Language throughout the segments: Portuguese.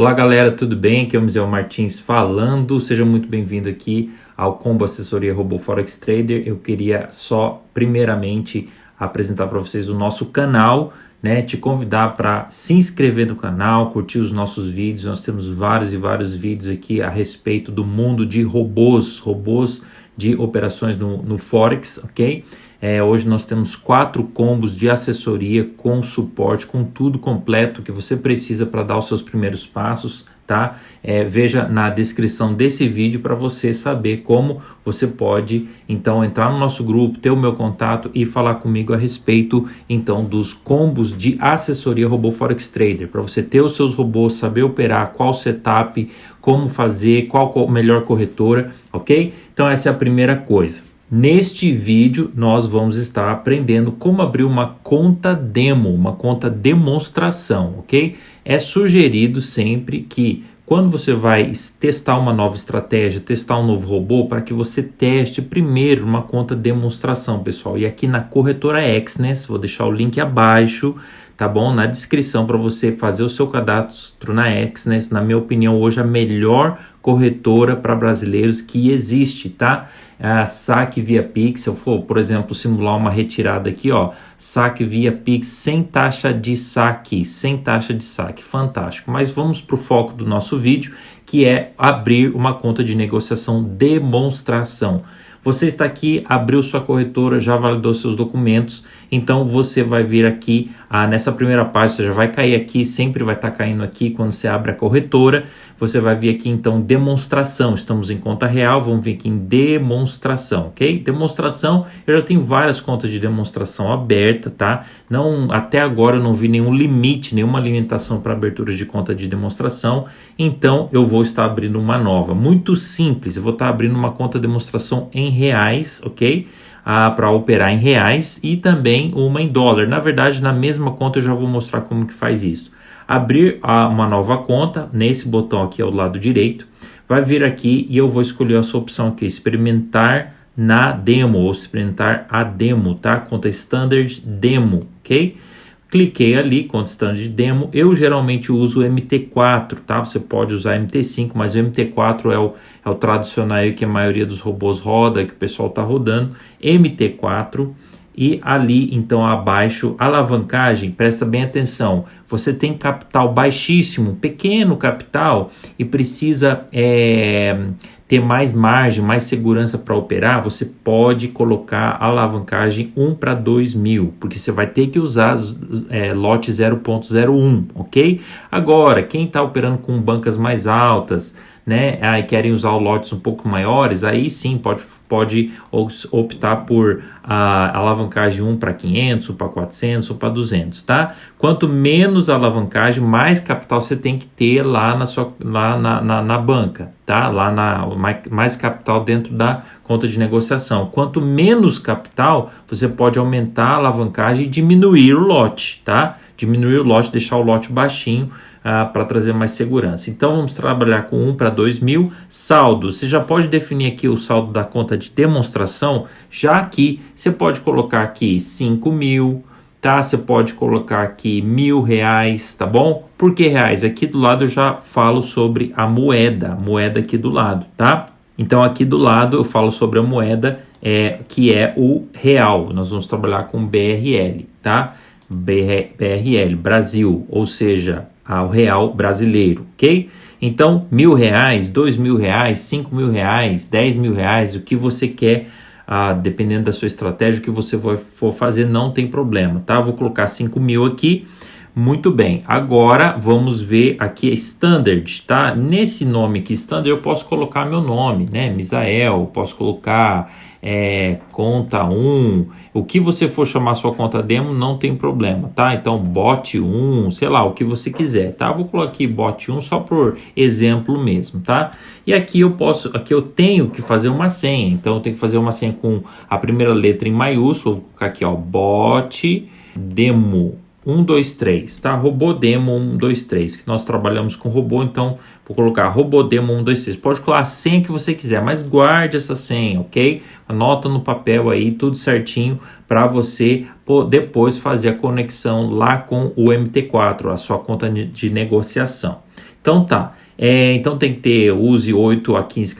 Olá galera, tudo bem? Aqui é o Museu Martins falando. Seja muito bem-vindo aqui ao Combo Assessoria Robô Forex Trader. Eu queria só, primeiramente, apresentar para vocês o nosso canal, né? Te convidar para se inscrever no canal, curtir os nossos vídeos. Nós temos vários e vários vídeos aqui a respeito do mundo de robôs, robôs de operações no, no Forex, ok? É, hoje nós temos quatro combos de assessoria com suporte, com tudo completo que você precisa para dar os seus primeiros passos, tá? É, veja na descrição desse vídeo para você saber como você pode então entrar no nosso grupo, ter o meu contato e falar comigo a respeito então dos combos de assessoria robô Forex Trader, para você ter os seus robôs, saber operar, qual setup, como fazer, qual a melhor corretora, ok? Então essa é a primeira coisa. Neste vídeo, nós vamos estar aprendendo como abrir uma conta demo, uma conta demonstração, ok? É sugerido sempre que quando você vai testar uma nova estratégia, testar um novo robô, para que você teste primeiro uma conta demonstração, pessoal. E aqui na corretora Exness, vou deixar o link abaixo, tá bom? Na descrição para você fazer o seu cadastro na Exness, na minha opinião, hoje a melhor corretora para brasileiros que existe, tá? a saque via Pix, eu for, por exemplo, simular uma retirada aqui, ó, saque via Pix sem taxa de saque, sem taxa de saque, fantástico. Mas vamos para o foco do nosso vídeo, que é abrir uma conta de negociação demonstração. Você está aqui, abriu sua corretora, já validou seus documentos, então você vai vir aqui ah, nessa primeira página, você já vai cair aqui, sempre vai estar tá caindo aqui quando você abre a corretora. Você vai vir aqui então demonstração, estamos em conta real, vamos vir aqui em demonstração, ok? Demonstração, eu já tenho várias contas de demonstração aberta, tá? Não, até agora eu não vi nenhum limite, nenhuma limitação para abertura de conta de demonstração, então eu vou estar abrindo uma nova. Muito simples, eu vou estar abrindo uma conta de demonstração em reais, ok? Ah, para operar em reais e também uma em dólar. Na verdade, na mesma conta eu já vou mostrar como que faz isso abrir uma nova conta, nesse botão aqui ao lado direito, vai vir aqui e eu vou escolher essa opção aqui, experimentar na demo, ou experimentar a demo, tá? Conta Standard Demo, ok? Cliquei ali, conta Standard Demo, eu geralmente uso o MT4, tá? Você pode usar MT5, mas o MT4 é o, é o tradicional que a maioria dos robôs roda, que o pessoal tá rodando, MT4, e ali então abaixo alavancagem, presta bem atenção, você tem capital baixíssimo, pequeno capital e precisa é, ter mais margem, mais segurança para operar, você pode colocar alavancagem 1 para 2 mil, porque você vai ter que usar é, lote 0.01, ok? Agora, quem está operando com bancas mais altas, né, aí querem usar lotes um pouco maiores, aí sim pode, pode optar por a alavancagem 1 para 500, ou para 400 ou para 200, tá? Quanto menos alavancagem, mais capital você tem que ter lá na, sua, lá na, na, na banca, tá? Lá na, mais, mais capital dentro da conta de negociação. Quanto menos capital, você pode aumentar a alavancagem e diminuir o lote, tá? Diminuir o lote, deixar o lote baixinho, ah, para trazer mais segurança. Então vamos trabalhar com 1 para 2 mil. Saldo, você já pode definir aqui o saldo da conta de demonstração, já aqui você pode colocar aqui 5 mil, tá? Você pode colocar aqui mil reais, tá bom? Por que reais? Aqui do lado eu já falo sobre a moeda, moeda aqui do lado, tá? Então aqui do lado eu falo sobre a moeda é, que é o real. Nós vamos trabalhar com BRL, tá? BRL, Brasil, ou seja, ao real brasileiro, ok? Então, mil reais, dois mil reais, cinco mil reais, dez mil reais, o que você quer, ah, dependendo da sua estratégia, o que você for fazer, não tem problema, tá? Vou colocar cinco mil aqui, muito bem. Agora, vamos ver aqui a Standard, tá? Nesse nome aqui, Standard, eu posso colocar meu nome, né? Misael, posso colocar é, conta 1, o que você for chamar sua conta demo não tem problema, tá? Então bot 1, sei lá, o que você quiser, tá? Vou colocar aqui bot 1 só por exemplo mesmo, tá? E aqui eu posso, aqui eu tenho que fazer uma senha, então eu tenho que fazer uma senha com a primeira letra em maiúsculo, vou colocar aqui ó, bot demo 1, 2, 3, tá? Robô demo 1, 2, 3, que nós trabalhamos com robô, então vou colocar robô demo 1, 2, 3. Pode colocar a senha que você quiser, mas guarde essa senha, ok? Anota no papel aí tudo certinho para você depois fazer a conexão lá com o MT4, a sua conta de negociação. Então tá. É, então tem que ter, use 8 a 15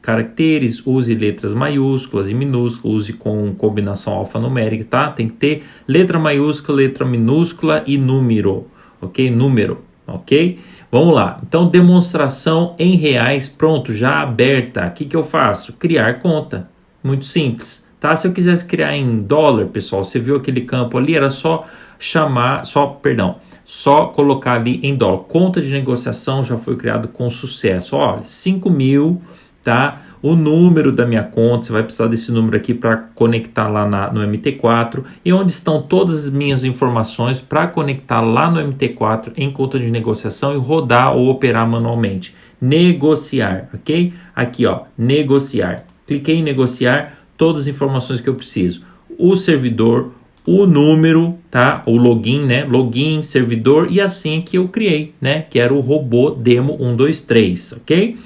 caracteres, use letras maiúsculas e minúsculas, use com combinação alfanumérica, tá? Tem que ter letra maiúscula, letra minúscula e número, ok? Número, ok? Vamos lá. Então, demonstração em reais, pronto, já aberta. O que, que eu faço? Criar conta. Muito simples, tá? Se eu quisesse criar em dólar, pessoal, você viu aquele campo ali, era só chamar, só, perdão, só colocar ali em dólar. Conta de negociação já foi criado com sucesso. Olha, 5 mil, tá? O número da minha conta, você vai precisar desse número aqui para conectar lá na, no MT4 e onde estão todas as minhas informações para conectar lá no MT4 em conta de negociação e rodar ou operar manualmente. Negociar, ok? Aqui, ó, negociar. Cliquei em negociar, todas as informações que eu preciso. O servidor, o número, tá? O login, né? Login, servidor e a senha que eu criei, né? Que era o robô demo 123, ok?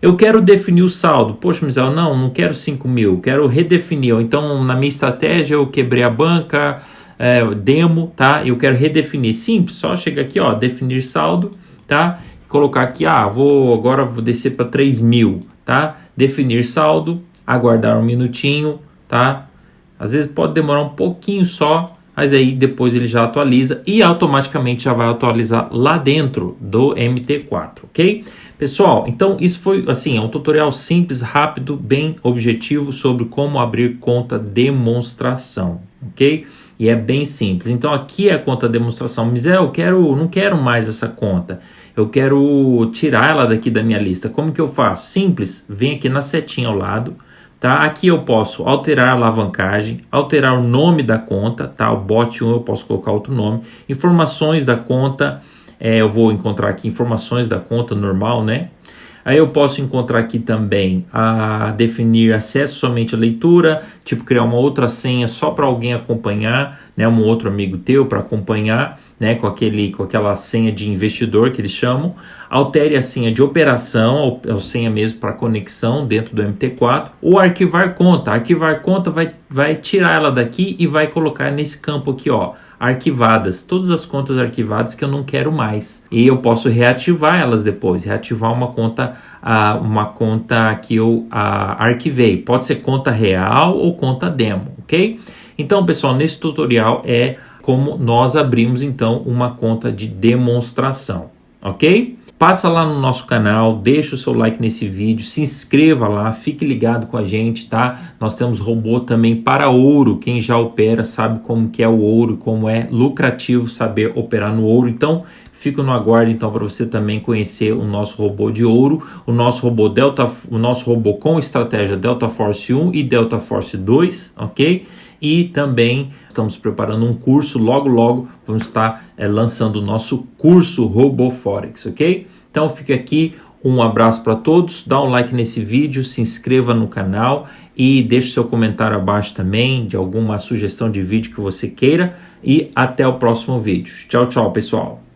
Eu quero definir o saldo. Poxa, Misael, não, não quero 5 mil, quero redefinir. Então, na minha estratégia, eu quebrei a banca, é, demo, tá? Eu quero redefinir. Simples, só chega aqui, ó, definir saldo, tá? Colocar aqui, ah, vou agora vou descer para 3 mil, tá? Definir saldo, aguardar um minutinho, tá? Às vezes pode demorar um pouquinho só, mas aí depois ele já atualiza e automaticamente já vai atualizar lá dentro do MT4, ok? Pessoal, então isso foi assim, é um tutorial simples, rápido, bem objetivo sobre como abrir conta demonstração, ok? E é bem simples. Então aqui é a conta demonstração. Mas é, eu quero, não quero mais essa conta. Eu quero tirar ela daqui da minha lista. Como que eu faço? Simples. Vem aqui na setinha ao lado Tá? Aqui eu posso alterar a alavancagem, alterar o nome da conta, tá? O bot 1 eu posso colocar outro nome, informações da conta, é, eu vou encontrar aqui informações da conta normal, né? Aí eu posso encontrar aqui também a definir acesso somente à leitura, tipo criar uma outra senha só para alguém acompanhar, né, um outro amigo teu para acompanhar, né, com aquele com aquela senha de investidor que eles chamam. Altere a senha de operação, ou, ou senha mesmo para conexão dentro do MT4, ou arquivar conta. Arquivar conta vai vai tirar ela daqui e vai colocar nesse campo aqui, ó arquivadas, todas as contas arquivadas que eu não quero mais. E eu posso reativar elas depois, reativar uma conta, uh, uma conta que eu uh, arquivei. Pode ser conta real ou conta demo, ok? Então, pessoal, nesse tutorial é como nós abrimos então uma conta de demonstração, ok? Passa lá no nosso canal, deixa o seu like nesse vídeo, se inscreva lá, fique ligado com a gente, tá? Nós temos robô também para ouro, quem já opera sabe como que é o ouro, como é lucrativo saber operar no ouro, então fica no aguardo então para você também conhecer o nosso robô de ouro, o nosso robô Delta, o nosso robô com estratégia Delta Force 1 e Delta Force 2, ok? e também estamos preparando um curso, logo logo vamos estar é, lançando o nosso curso RoboForex, ok? Então fica aqui um abraço para todos, dá um like nesse vídeo, se inscreva no canal e deixe seu comentário abaixo também de alguma sugestão de vídeo que você queira e até o próximo vídeo. Tchau, tchau, pessoal!